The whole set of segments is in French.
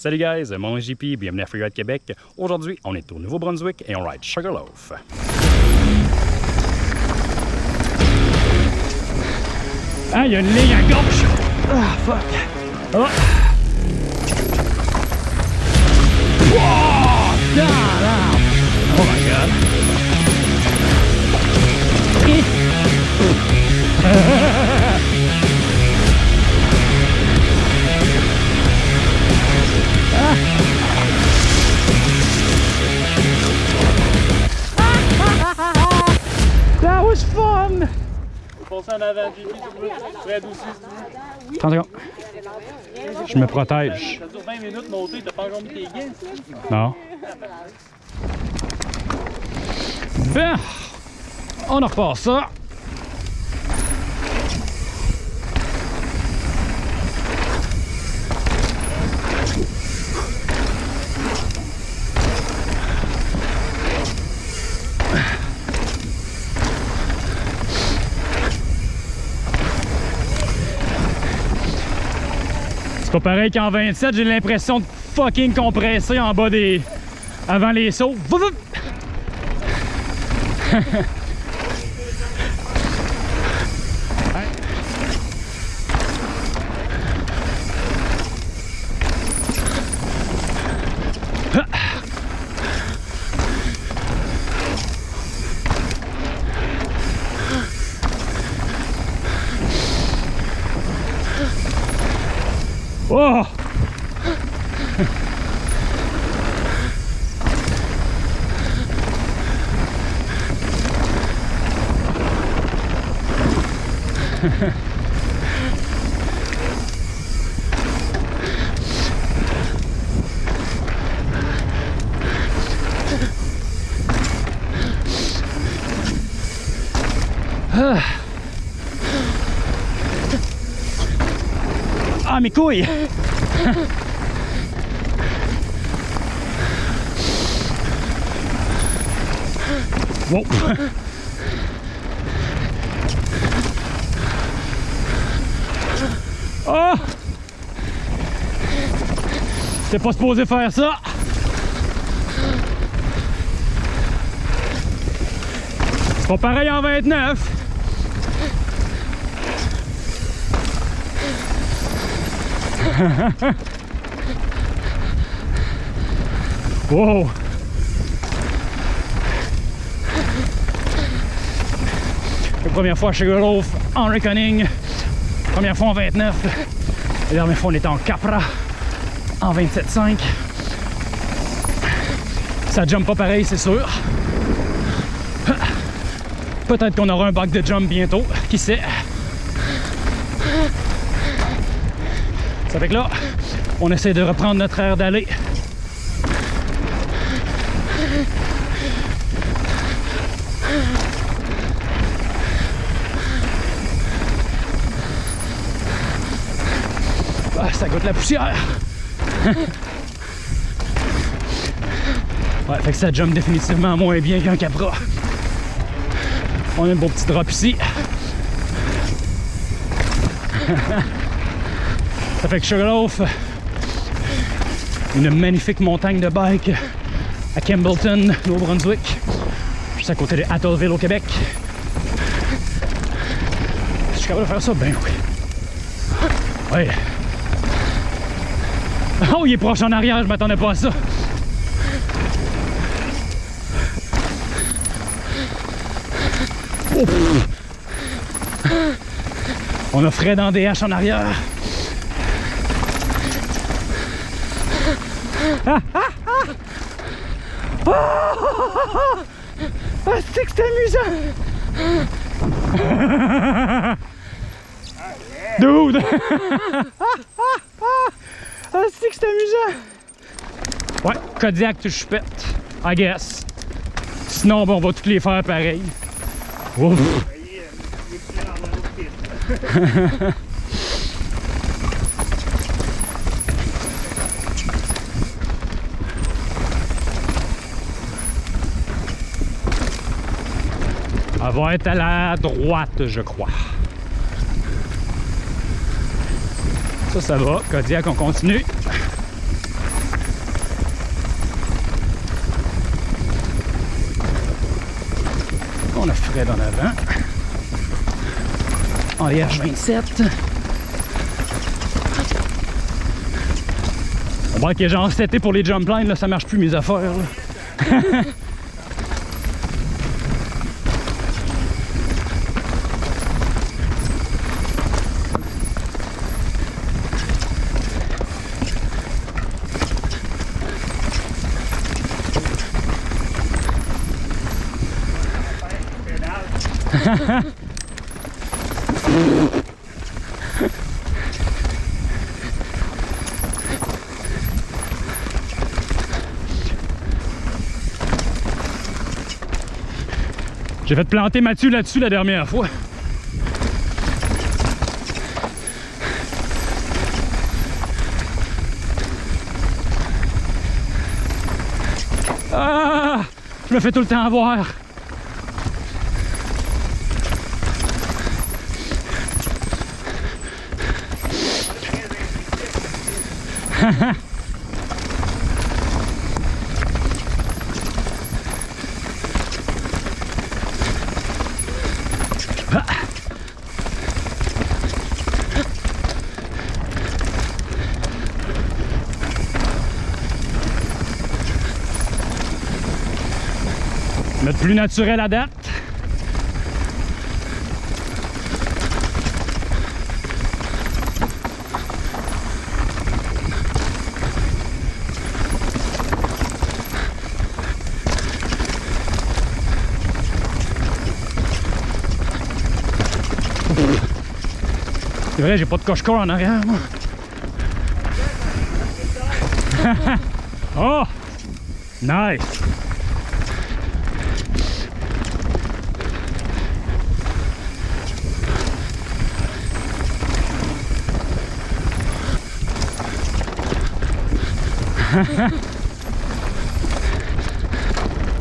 Salut guys, mon nom est JP, bienvenue à Freeride Québec. Aujourd'hui, on est au Nouveau-Brunswick et on ride Sugarloaf. Ah, il y a une ligne à gauche! Ah, fuck! Oh! Wow! Oh my god! was fun! Foncer en avant, JP, s'il vous plaît. Fred aussi. 30 secondes. Je me protège. Ça dure 20 minutes monter, t'as pas encore mis tes gains? Non. Bien. On en repart ça. C'est pas pareil qu'en 27, j'ai l'impression de fucking compresser en bas des. avant les sauts. Ah, mes couilles! Wow! Oh! T'es pas supposé faire ça! C'est pas pareil en 29! Wow! Première fois chez Sugarloaf en Reckoning. Première fois en 29. La dernière fois on était en Capra en 27.5. Ça jump pas pareil, c'est sûr. Peut-être qu'on aura un bac de jump bientôt, qui sait? Ça fait que là, on essaie de reprendre notre air d'aller. La poussière. fait que ça jump définitivement moins bien qu'un Capra. On a un beau petit drop ici. Ça fait que Sugarloaf, une magnifique montagne de bike à Campbellton, Nouveau-Brunswick, juste à côté de Atholville au Québec. Je suis capable de faire ça? Ben. Oui. Oh, il est proche en arrière, je m'attendais pas à ça. Oh. On a Fred en DH en arrière. Ah, ah, ah. Oh, ah, c'est que c'est amusant! Dude! ah, c'est que c'est amusant! Ouais, Kodiak, tu chupette, I guess. Sinon, bon, on va toutes les faire pareil. Ouf. Elle va être à la droite, je crois. Ça, ça va. Kodiak, on continue. On a Fred en avant. En IH27. On voit qu'il y a genre 7 pour les jump lines, là, ça marche plus mes affaires. J'ai fait planter Mathieu là-dessus la dernière fois. Ah! Je me fais tout le temps avoir. plus naturel à date. C'est vrai, j'ai pas de coche-corps en arrière, moi. oh! Nice!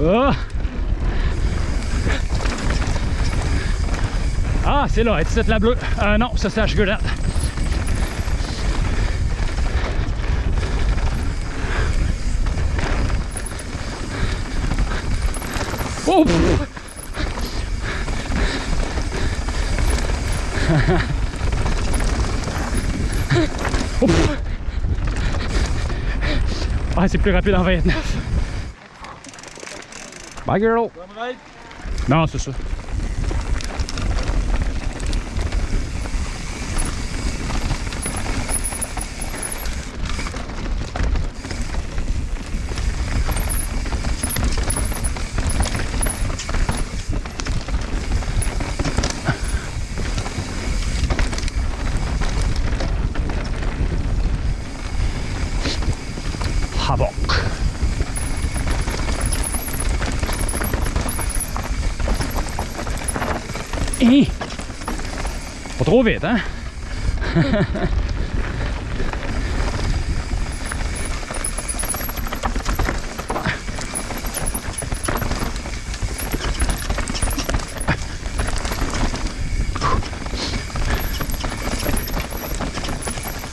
Oh! Ah, c'est là, est la bleue? Euh, non, ça c'est la chocolat. Oh! pff. Ah, c'est plus rapide en 29. Bye girl! Non, c'est ça. Havoc. Hein? Pas trop vite, hein?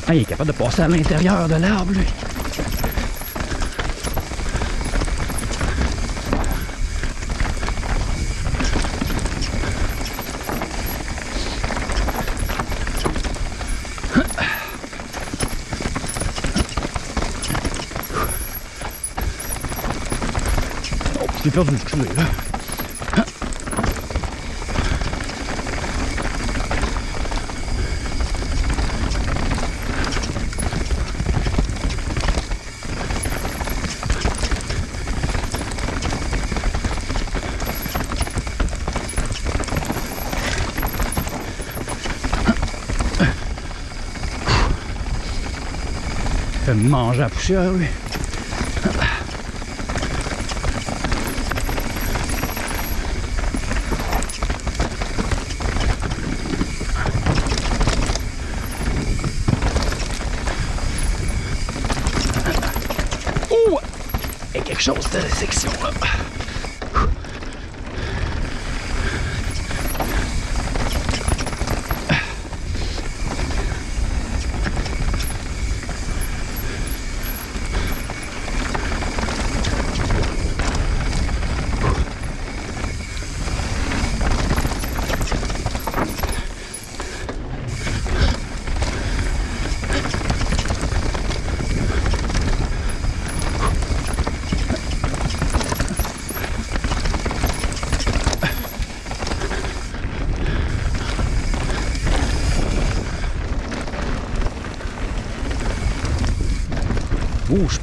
Ah, il est capable de passer à l'intérieur de l'arbre, lui. Perdu, fait manger la poussière, lui. Ouh! Il y a quelque chose de la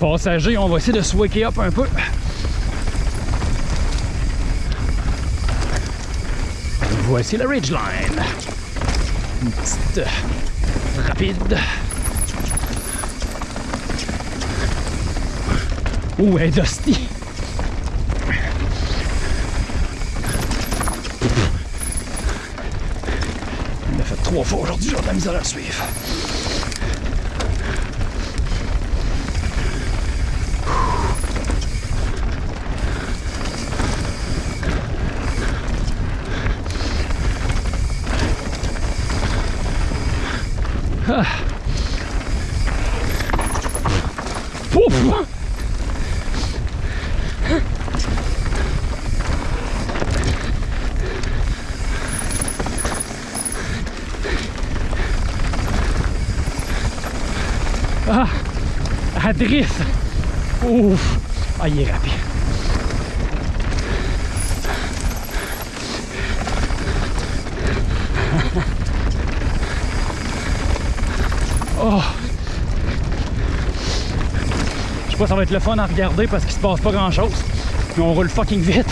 section là. Ouh, je suis passager, on va essayer de se up un peu. Voici la Ridgeline. Une petite euh, rapide. Ouh, elle est dusty? Il l'a fait trois fois aujourd'hui, j'ai de la misère à le suivre. Ah. Ouf. Ah, à drift. Ouf. Ah, il Ça va être le fun à regarder parce qu'il se passe pas grand chose. Mais on roule fucking vite.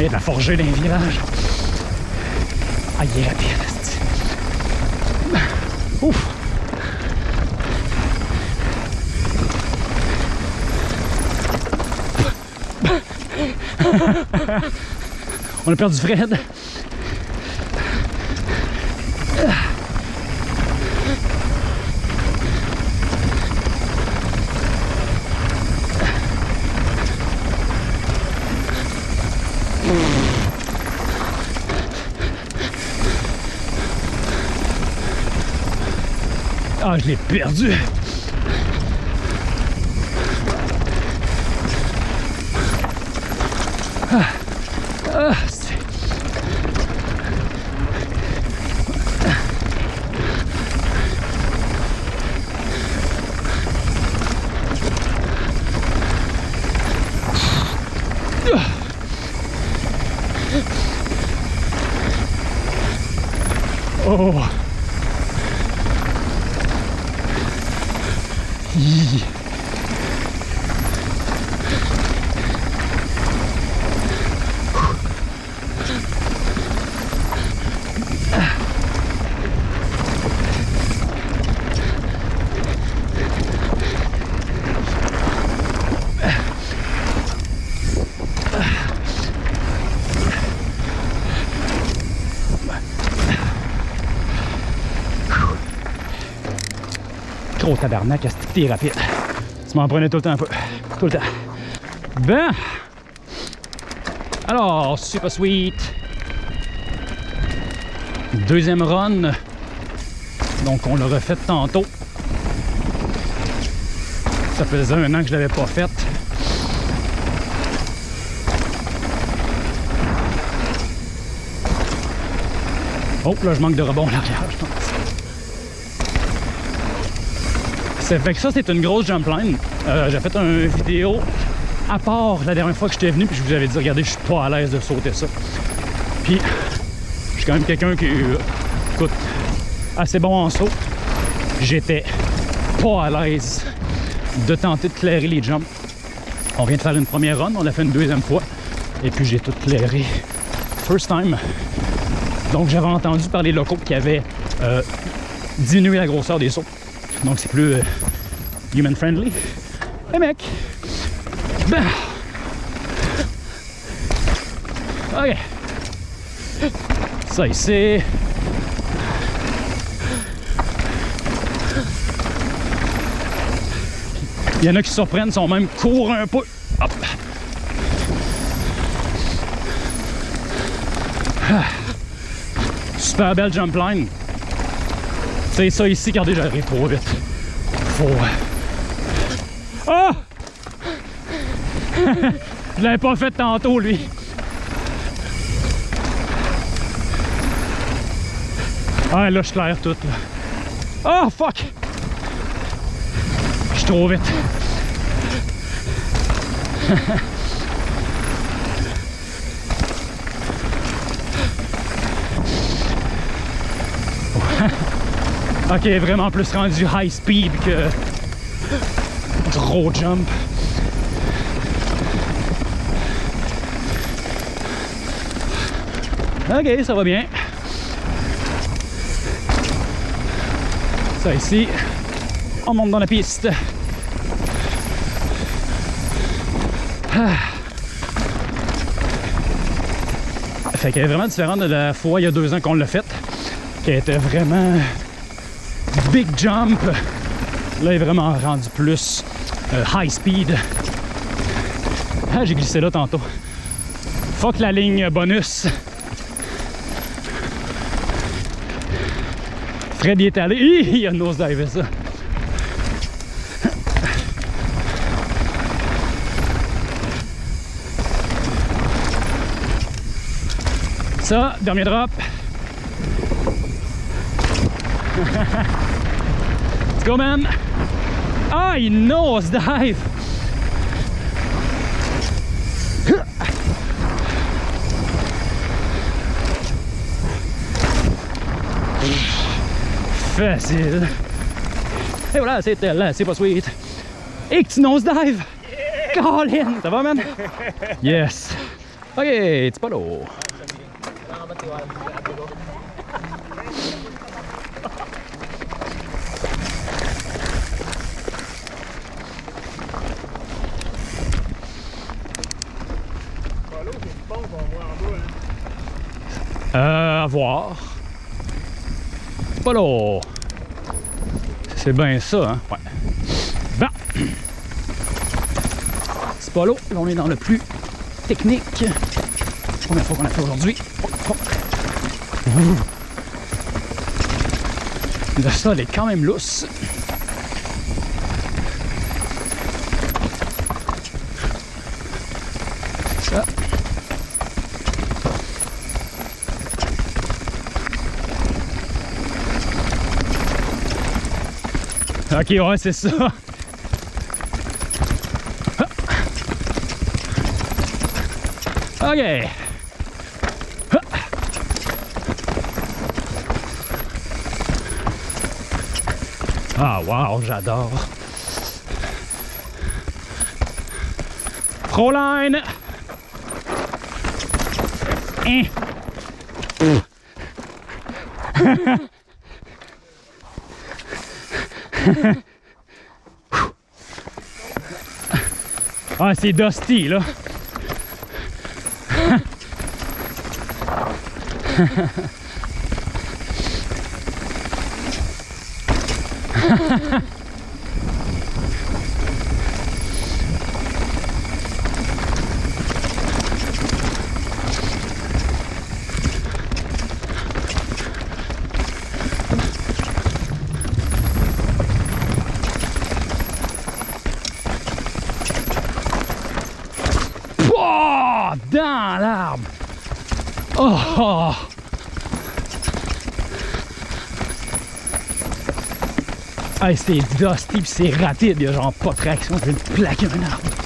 Et la forger. Ah, il est rapide. Ouf. On a perdu Fred. Ah, je l'ai perdu. Tabarnak, est-ce que t'es rapide? Tu m'en prenais tout le temps un peu. Tout le temps. Ben. Alors, super sweet. Deuxième run. Donc, on l'a refait tantôt. Ça faisait un an que je l'avais pas faite. Oh, là, je manque de rebond en arrière, je pense. Ça fait que ça, c'est une grosse jump line. Euh, j'ai fait une vidéo à part la dernière fois que j'étais venu, puis je vous avais dit, regardez, je suis pas à l'aise de sauter ça. Puis, je suis quand même quelqu'un qui, euh, écoute, assez bon en saut. J'étais pas à l'aise de tenter de clairer les jumps. On vient de faire une première run, on l'a fait une deuxième fois, et puis j'ai tout clairé first time. Donc, j'avais entendu par les locaux qui avaient euh, diminué la grosseur des sauts. Donc c'est plus euh, human friendly. Hey mec! Ben. Ok. Ça ici. Il y en a qui se surprennent, sont même courent un peu. Hop. Ah. Super belle jump line. C'est ça ici, regardez, j'arrive trop vite. Faut. Ah! Je l'avais pas fait tantôt, lui. Ah, là, je claire tout, là. Ah, fuck! Je suis trop vite. Ok, vraiment plus rendu high speed que gros jump. Ok, ça va bien. Ça ici, on monte dans la piste. Ah. Fait qu'elle est vraiment différente de la fois il y a deux ans qu'on l'a faite, qui était vraiment big jump. Là, elle est vraiment rendu plus euh, high speed. Ah, j'ai glissé là tantôt. Fuck la ligne bonus. Fred est allé. Hi, il a nosedivé ça. Ça, dernier drop. Let's go, man. Ah, il nosedive. Facile. Et voilà, c'était là, c'est pas sweet. Et que tu nosedive. Colin, ça va, man? Yes. Ok, c'est pas l'eau. Pas l'eau, c'est une pompe qu'on voit en bas. Hein. Euh, à voir. C'est bien ça, hein? Ouais. Bon. C'est pas l'eau. Là, on est dans le plus technique. Première fois qu'on a fait aujourd'hui. Le sol est quand même lousse. Ok, ouais, c'est ça. Ok. Ah, wow, j'adore. Proline. Hein. Ah, c'est Dusty, là. Pouah! Dans l'arbre! Oh! Hey, c'est dusty c'est rapide, il y a genre pas de traction, je vais plaquer un arbre.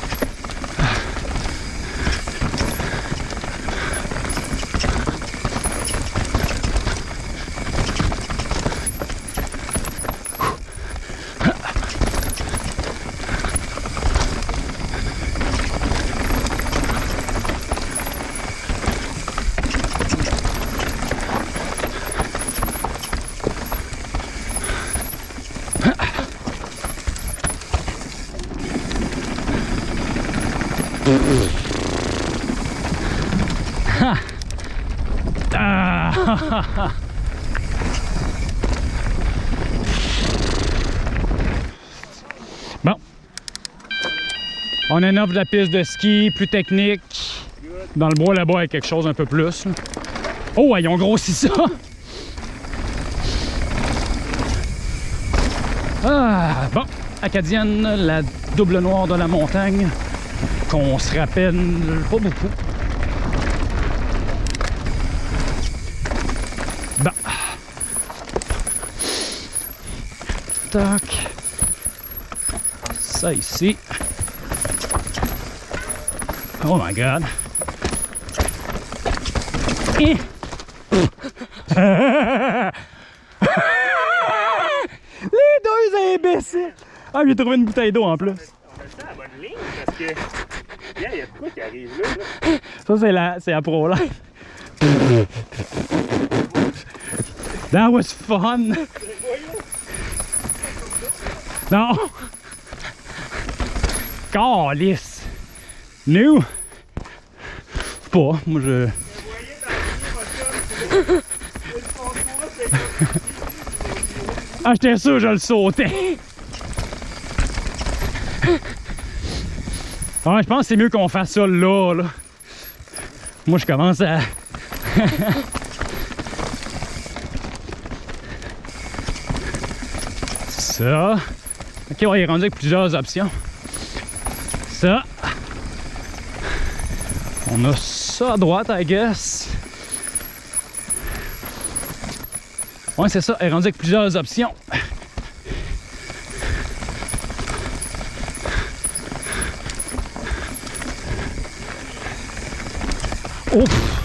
Ah! Bon. On innove la piste de ski, plus technique. Dans le bois là-bas, il y a quelque chose un peu plus. Oh, ils ont ça! Ah, bon. Acadienne, la double noire de la montagne, qu'on se rappelle pas beaucoup. Bon. Tac. Ça ici. Oh my god. Eh. imbécile! Ah, j'ai trouvé une bouteille d'eau en plus. On a le temps à bonne ligne parce que. Il y a quoi qui arrive là. Ça, c'est la, c'est la Pro Life. That was fun! Non! Calice! Nous! Pas, moi je. Ah, j'étais sûr je le sautais! Ouais, je pense que c'est mieux qu'on fasse ça là, là. Moi, je commence à. ça. Ok, on est rendu avec plusieurs options. Ça. On a ça à droite, I guess. Ouais, c'est ça. On est avec plusieurs options. Ouf!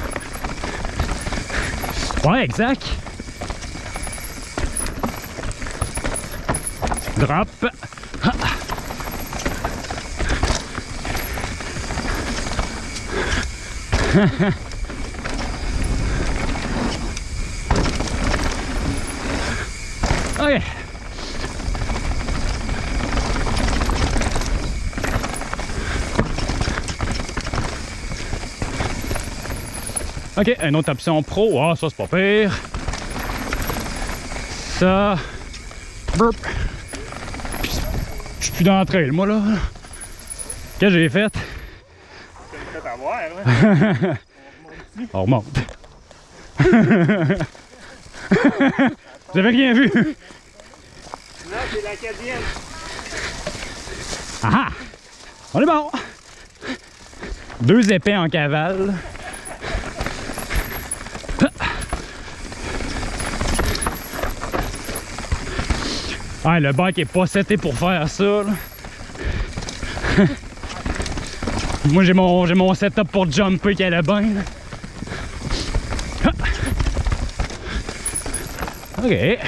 Ouais, exact. Drop. Ha. ok. Une autre option pro. Ah, ça, c'est pas pire. Ça. Burp. Je suis plus dans le trail, moi, là. Qu'est-ce que j'ai fait? Hein. On remonte. Avez rien vu? Là, c'est l'acadienne. Ah ah! On est bon! Deux épais en cavale. Ah, le bike est pas seté pour faire ça. là. Moi, j'ai mon, mon setup pour jumper qui est bien. là. OK.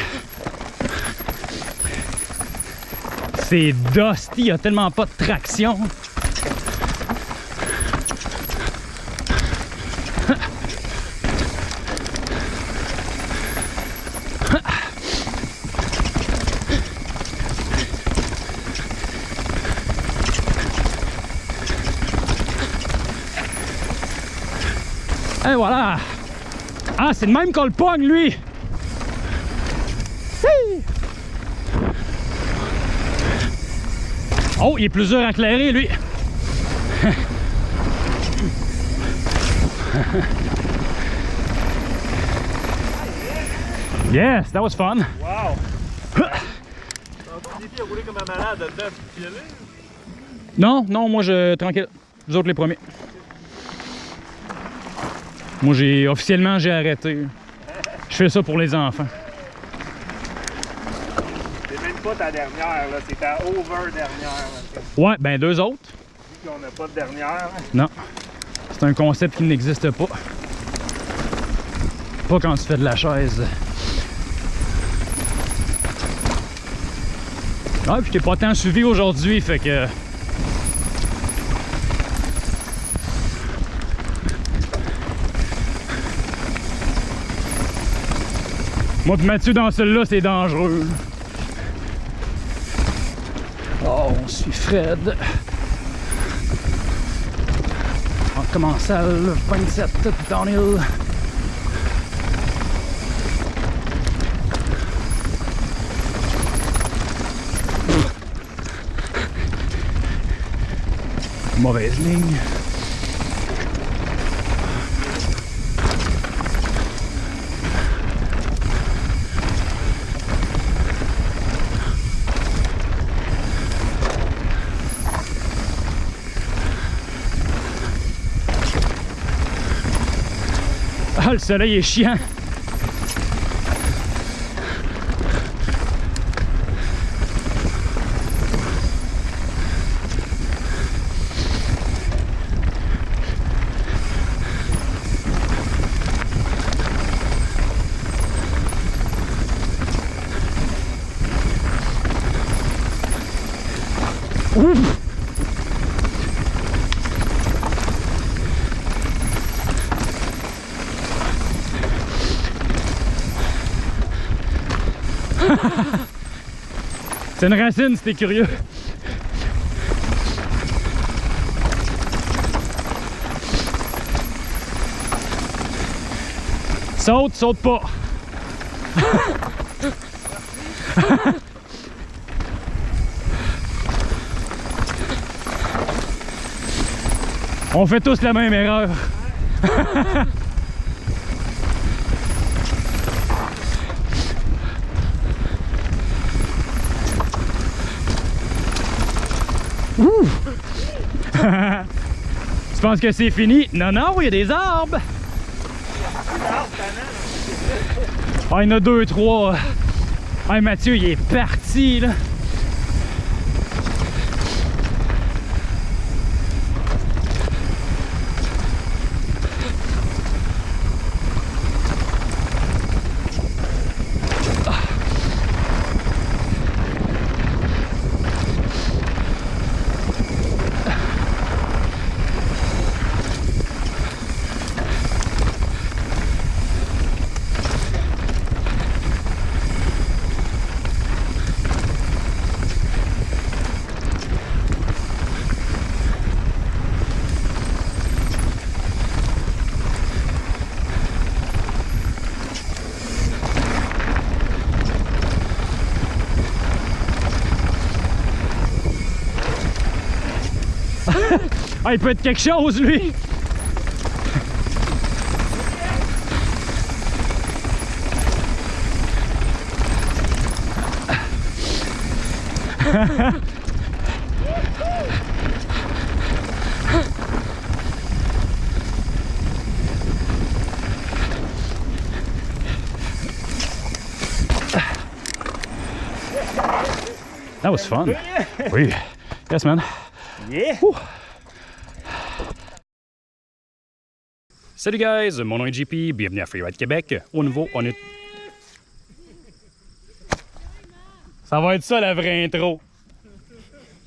C'est dusty, il y a tellement pas de traction. Et voilà! Ah, c'est le même qu'on le pogne, lui! Hi! Oh, il est plus dur à éclairer, lui! yes, that was fun! Wow! Non, non, moi je. Tranquille. Vous autres les premiers. Moi j'ai. Officiellement j'ai arrêté. Je fais ça pour les enfants. C'est même pas ta dernière, là. C'est ta over-dernière. Ouais, ben deux autres. Vu qu'on n'a pas de dernière. Non. C'est un concept qui n'existe pas. Pas quand tu fais de la chaise. Ouais, puis t'es pas tant suivi aujourd'hui, fait que. Moi pis Mathieu dans celle-là, c'est dangereux. Oh, on suit Fred. On commence à le 27 downhill. Mauvaise ligne. Ah, le soleil est chien C'est une racine, c'était curieux. Saute, saute pas. On fait tous la même erreur. Ouh! tu penses que c'est fini? Non, non, il y a des arbres. Ah, il y en a deux, trois. Ah, Mathieu, il est parti, là. Ah, il peut être quelque chose, lui! That was fun. Oui. Yes, man. Yeah! Salut guys, mon nom est JP, bienvenue à Freeride Québec. Au nouveau, on est... Ça va être ça la vraie intro.